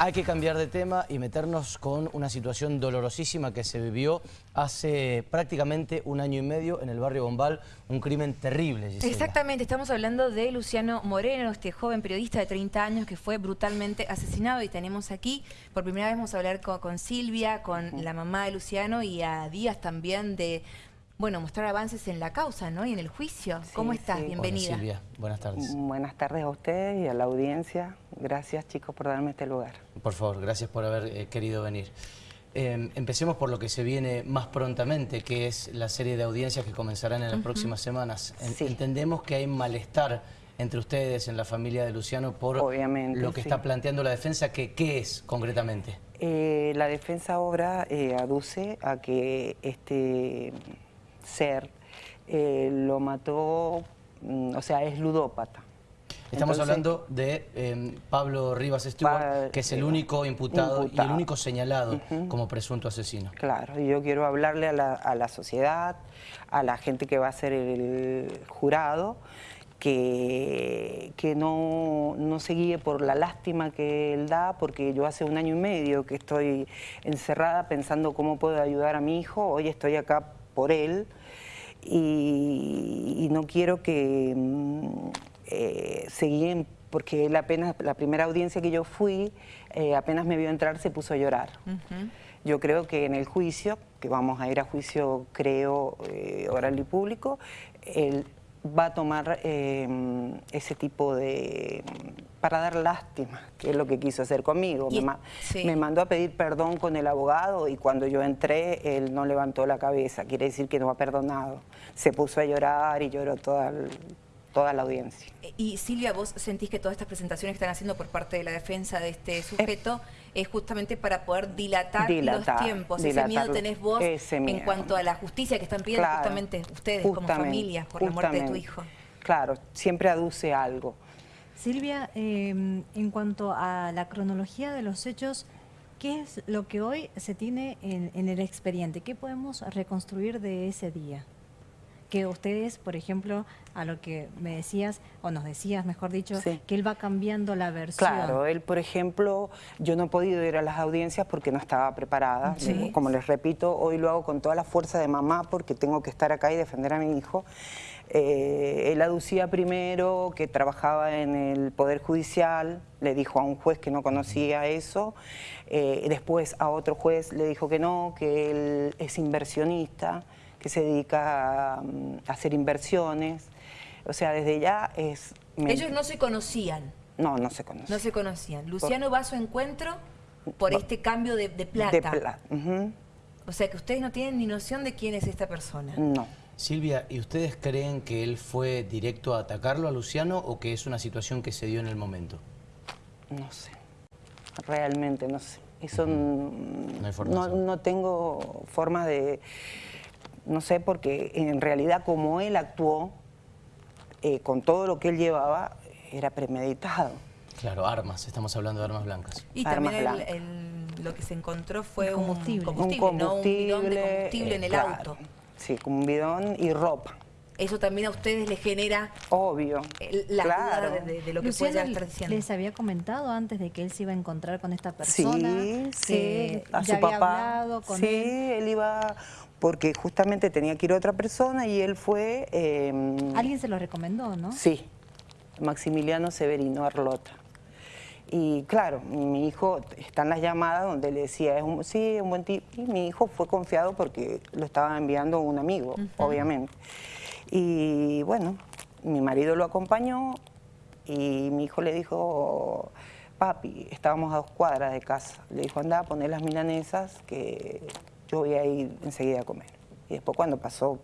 Hay que cambiar de tema y meternos con una situación dolorosísima que se vivió hace prácticamente un año y medio en el barrio Bombal, un crimen terrible. Exactamente, estamos hablando de Luciano Moreno, este joven periodista de 30 años que fue brutalmente asesinado y tenemos aquí, por primera vez vamos a hablar con, Silvia, con la mamá de Luciano y a Díaz también de bueno, mostrar avances en la causa, ¿no? Y en el juicio. ¿Cómo estás? Bienvenida. Hola, Silvia, buenas tardes. Buenas tardes a ustedes y a la audiencia. Gracias, chicos, por darme este lugar. Por favor, gracias por haber eh, querido venir. Em, empecemos por lo que se viene más prontamente, que es la serie de audiencias que comenzarán en las próximas semanas. Entendemos que hay malestar entre ustedes en la familia de Luciano por lo que está planteando la defensa. Que, ¿Qué es concretamente? Eh, la defensa obra eh, aduce a que este ser, eh, lo mató, mm, o sea, es ludópata. Estamos hablando de em, Pablo Rivas Stewart, que es el único imputado, y el único señalado como presunto asesino. Claro, y yo quiero hablarle a la, sociedad, a la gente que va a ser el jurado, que, que no, no, se guíe por la lástima que él da, porque yo hace un año y medio que estoy encerrada pensando cómo puedo ayudar a mi hijo, hoy estoy acá por él y, no quiero que mm, eh, se guíen porque él apenas, la primera audiencia que yo fui, eh, apenas me vio entrar se puso a llorar. Yo creo que en el juicio, que vamos a ir a juicio creo eh, oral y público, él va a tomar em, ese tipo de... para dar lástima, que es lo que quiso hacer conmigo. Me, mandó a pedir perdón con el abogado y cuando yo entré, él no levantó la cabeza, quiere decir que no ha perdonado. Se puso a llorar y lloró toda toda la audiencia. Y Silvia, vos sentís que todas estas presentaciones que están haciendo por parte de la defensa de este sujeto es, justamente para poder dilatar, los tiempos. ese miedo tenés vos en cuanto a la justicia que están pidiendo justamente ustedes como familia por la muerte de tu hijo. Claro, siempre aduce algo. Silvia, em, en cuanto a la cronología de los hechos, ¿qué es lo que hoy se tiene en el expediente? ¿Qué podemos reconstruir de ese día? Que ustedes, por ejemplo, a lo que me decías, o nos decías, mejor dicho, que él va cambiando la versión. Claro, él, por ejemplo, yo no he podido ir a las audiencias porque no estaba preparada. Como les repito, hoy lo hago con toda la fuerza de mamá porque tengo que estar acá y defender a mi hijo. Eh, él aducía primero que trabajaba en el Poder Judicial, le dijo a un juez que no conocía eso, eh, después a otro juez le dijo que no, que él es inversionista, que se dedica a, hacer inversiones. O sea, desde ya es... Ellos no se conocían. No, no se conocían. No se conocían. Luciano va a su encuentro por este cambio de, plata. De plata. O sea, que ustedes no tienen ni noción de quién es esta persona. No. Silvia, ¿y ustedes creen que él fue directo a atacarlo a Luciano o que es una situación que se dio en el momento? No sé. Realmente no sé. Eso no, no tengo forma de no sé, porque en realidad como él actuó, eh, con todo lo que él llevaba, era premeditado. Claro, armas, estamos hablando de armas blancas. Y también lo que se encontró fue un combustible, un combustible, un bidón de combustible en el eh, auto. Sí, un bidón y ropa. Eso también a ustedes les genera... Obvio, La claro. de, lo que puede estar diciendo. les había comentado antes de que él se iba a encontrar con esta persona. Sí, sí, a su papá. sí, él iba porque justamente tenía que ir otra persona y él fue... Em, Alguien se lo recomendó, ¿no? Sí, Maximiliano Severino Arlota. Y claro, mi hijo, están las llamadas donde le decía, es un, sí, es un buen tipo. Y mi hijo fue confiado porque lo estaba enviando un amigo, obviamente. Y bueno, mi marido lo acompañó y mi hijo le dijo, papi, estábamos a dos cuadras de casa. Le dijo, anda a poner las milanesas que yo voy a ir enseguida a comer. Y después cuando pasó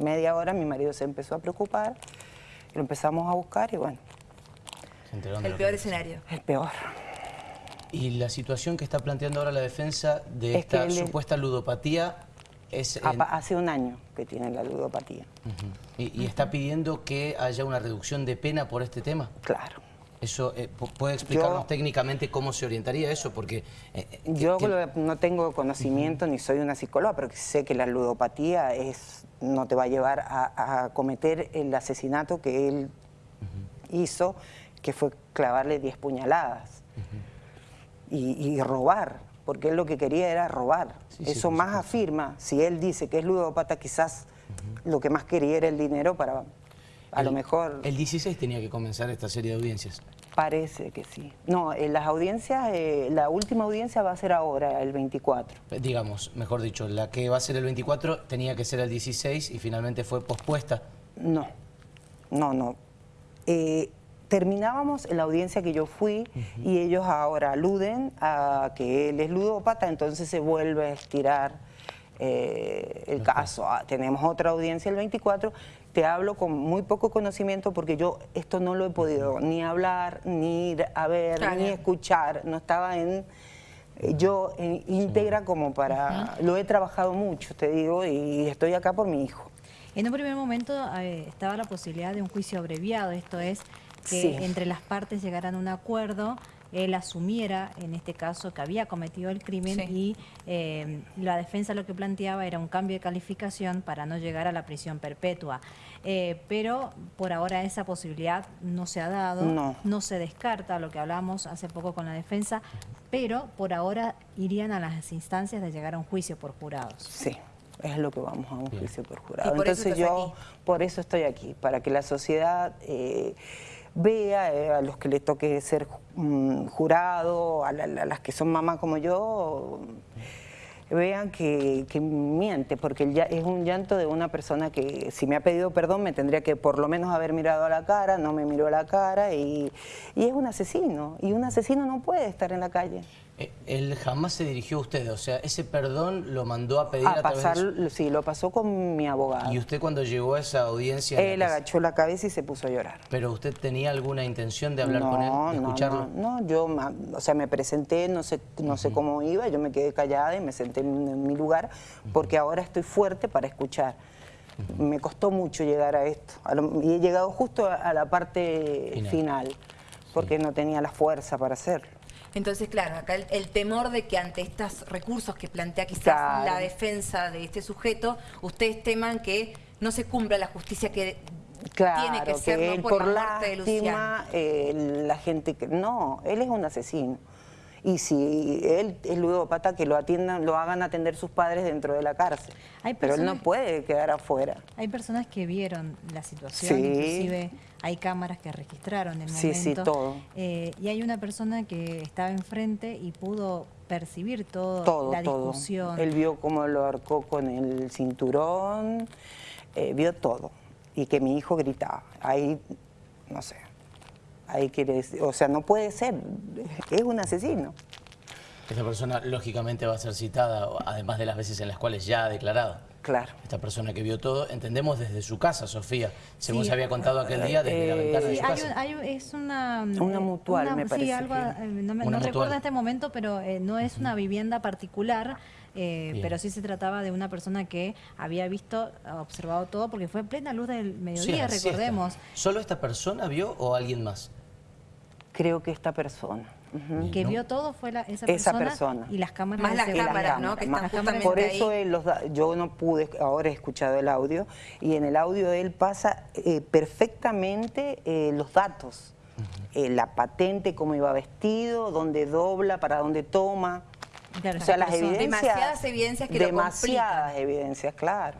media hora, mi marido se empezó a preocupar, lo empezamos a buscar y bueno. El peor escenario. El peor. Y la situación que está planteando ahora la defensa de esta supuesta ludopatía es... Hace un año que tiene la ludopatía. ¿Y, está pidiendo que haya una reducción de pena por este tema? Claro. Eso eh, ¿Puede explicarnos técnicamente cómo se orientaría eso? Porque eh, eh, Yo no tengo conocimiento ni soy una psicóloga, pero sé que la ludopatía es, no te va a llevar a, cometer el asesinato que él hizo, que fue clavarle 10 puñaladas. y, robar, porque él lo que quería era robar. Eso más afirma, si él dice que es ludópata, quizás lo que más quería era el dinero para, a lo mejor... El 16 tenía que comenzar esta serie de audiencias. Parece que sí. No, en las audiencias, eh, la última audiencia va a ser ahora, el 24. Eh, digamos, mejor dicho, la que va a ser el 24 tenía que ser el 16 y finalmente fue pospuesta. No, no, no. Eh, terminábamos en la audiencia que yo fui y ellos ahora aluden a que él es ludópata, entonces se vuelve a estirar el caso. Ah, tenemos otra audiencia el 24 te hablo con muy poco conocimiento porque yo esto no lo he podido ni hablar, ni ir a ver, ni escuchar. No estaba en eh, yo en íntegra como para... Lo he trabajado mucho, te digo, y estoy acá por mi hijo. En un primer momento eh, estaba la posibilidad de un juicio abreviado, esto es que entre las partes llegaran a un acuerdo él asumiera, en este caso, que había cometido el crimen y eh, la defensa lo que planteaba era un cambio de calificación para no llegar a la prisión perpetua. Eh, pero por ahora esa posibilidad no se ha dado, no. se descarta lo que hablamos hace poco con la defensa, pero por ahora irían a las instancias de llegar a un juicio por jurados. Sí es lo que vamos a un juicio por jurado. Entonces yo por eso estoy aquí, para que la sociedad eh, vea eh, a los que le toque ser mm, jurado, a, las que son mamás como yo, vean que, miente, porque ya es un llanto de una persona que si me ha pedido perdón me tendría que por lo menos haber mirado a la cara, no me miró a la cara y, y es un asesino, y un asesino no puede estar en la calle. Eh, él jamás se dirigió a usted, o sea, ese perdón lo mandó a pedir a, pasar, Sí, lo pasó con mi abogado. ¿Y usted cuando llegó a esa audiencia? Él agachó la cabeza y se puso a llorar. ¿Pero usted tenía alguna intención de hablar con él, de escucharlo? No, no, yo, o sea, me presenté, no sé, no sé cómo iba, yo me quedé callada y me senté en, mi lugar, porque ahora estoy fuerte para escuchar. Me costó mucho llegar a esto, y he llegado justo a, la parte final, porque no tenía la fuerza para hacerlo. Entonces, claro, acá el, temor de que ante estos recursos que plantea quizás la defensa de este sujeto, ustedes teman que no se cumpla la justicia que tiene que ser por, la muerte de eh, la gente que... No, él es un asesino y si él es ludópata, que lo atiendan, lo hagan atender sus padres dentro de la cárcel. Pero él no puede quedar afuera. Hay personas que vieron la situación, inclusive hay cámaras que registraron el momento. Sí, sí, todo. Eh, y hay una persona que estaba enfrente y pudo percibir todo, la discusión. Él vio cómo lo arcó con el cinturón, eh, vio todo. Y que mi hijo gritaba. Ahí, no sé, ahí quiere decir, o sea, no puede ser, es un asesino. Esta persona lógicamente va a ser citada, además de las veces en las cuales ya ha declarado. Claro. Esta persona que vio todo, entendemos desde su casa, Sofía, según se había contado aquel día desde la ventana de su casa. es una... Una mutual, me parece. Sí, algo, eh, no, recuerdo en este momento, pero eh, no es una vivienda particular, eh, pero sí se trataba de una persona que había visto, observado todo, porque fue plena luz del mediodía, recordemos. ¿Solo esta persona vio o alguien más? Creo que esta persona. Que vio todo fue esa, persona, y las cámaras. Más las cámaras, ¿no? Que están por eso yo no pude, ahora he escuchado el audio, y en el audio él pasa eh, perfectamente eh, los datos. la patente, cómo iba vestido, dónde dobla, para dónde toma o sea, las evidencias... Demasiadas evidencias que Demasiadas evidencias, claro.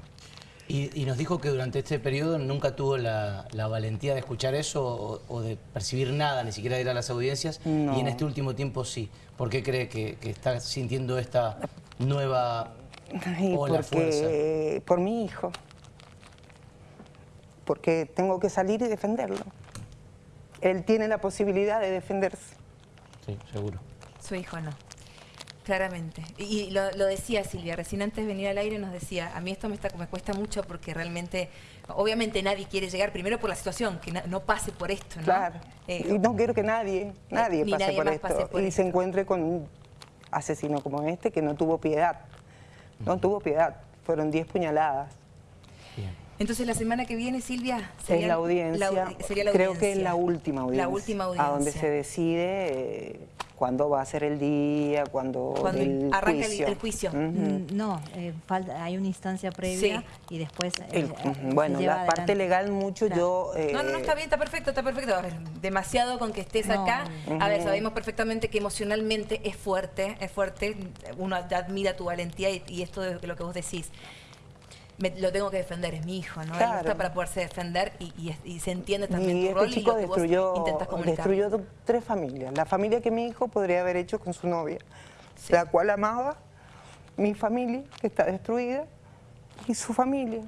Y, nos dijo que durante este periodo nunca tuvo la, valentía de escuchar eso o, de percibir nada, ni siquiera de ir a las audiencias, y en este último tiempo sí. ¿Por qué cree que, está sintiendo esta nueva ola porque, Por mi hijo. Porque tengo que salir y defenderlo. Él tiene la posibilidad de defenderse. Sí, seguro. Su hijo no. Claramente. Y lo, decía Silvia, recién antes de venir al aire nos decía, a mí esto me, está, me cuesta mucho porque realmente, obviamente nadie quiere llegar, primero por la situación, que no, pase por esto, ¿no? Claro. Eh, y no quiero que nadie, nadie, pase, por esto, y se encuentre con un asesino como este que no tuvo piedad. No tuvo piedad, fueron 10 puñaladas. Entonces la semana que viene, Silvia, sería la audiencia, sería la creo que es la última audiencia, la última audiencia. a donde se decide... Eh, cuándo va a ser el día, cuándo el arranca El, juicio. Mm, no, eh, falta, hay una instancia previa y después eh, Bueno, la parte legal mucho yo... no, no, está bien, está perfecto, está perfecto. A ver, demasiado con que estés acá. A ver, sabemos perfectamente que emocionalmente es fuerte, es fuerte. Uno admira tu valentía y, esto es lo que vos decís. Lo tengo que defender, es mi hijo, ¿no? Claro. está para poderse defender y, se entiende también tu este rol y lo que destruyó, vos intentas comunicar. Destruyó tres familias. La familia que mi hijo podría haber hecho con su novia, la cual amaba, mi familia, que está destruida, y su familia.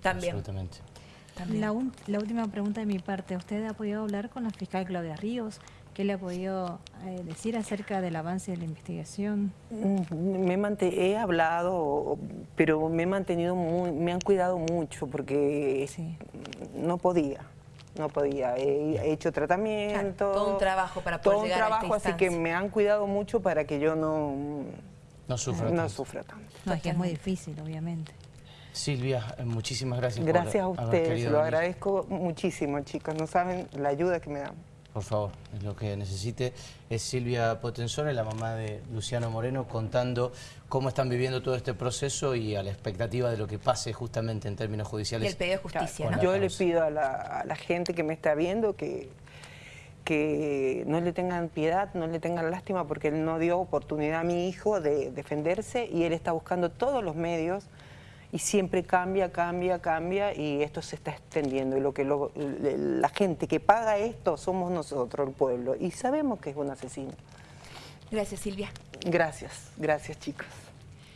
También. Absolutamente. La, la, última pregunta de mi parte. ¿Usted ha podido hablar con la fiscal Claudia Ríos? ¿Qué le ha podido eh, decir acerca del avance de la investigación? Mm, me he hablado, pero me he mantenido muy, me han cuidado mucho porque no podía. No podía, he, hecho tratamiento. todo un trabajo para poder Todo un trabajo, así que me han cuidado mucho para que yo no, no sufra, no sufra tanto. No, es que es muy difícil, obviamente. Silvia, eh, muchísimas gracias. Gracias a ustedes, lo agradezco muchísimo, chicos. No saben la ayuda que me dan. Por favor, es lo que necesite. Es Silvia Potenzone, la mamá de Luciano Moreno, contando cómo están viviendo todo este proceso y a la expectativa de lo que pase justamente en términos judiciales. Y el pedido de justicia, ¿no? Yo le pido a la, gente que me está viendo que, que no le tengan piedad, no le tengan lástima, porque él no dio oportunidad a mi hijo de defenderse y él está buscando todos los medios y siempre cambia, cambia, cambia y esto se está extendiendo. Y lo que la gente que paga esto somos nosotros, el pueblo, y sabemos que es un asesino. Gracias, Silvia. Gracias, gracias chicos.